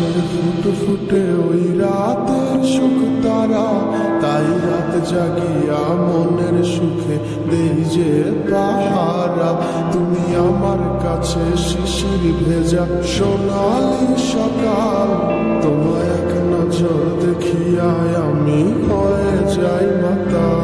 আকাশের ফুট ফুটে ওই রাতের সুখ তারা, তাই রাত জাগিয়া মনের সুখে দেই যে পাহারা। তুমি আমার কাছে শিশির ভেজা সোনালি সকাল, তোমায় এক নজর দেখিয়ায় আমি হয়ে যাই মাতা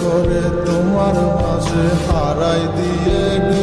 করে তোমার মাঝে হারাই দিয়ে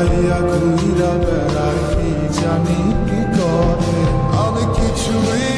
হারাইয়া ঘুরা বেড়াই জানি কি করে। আমি কিছুই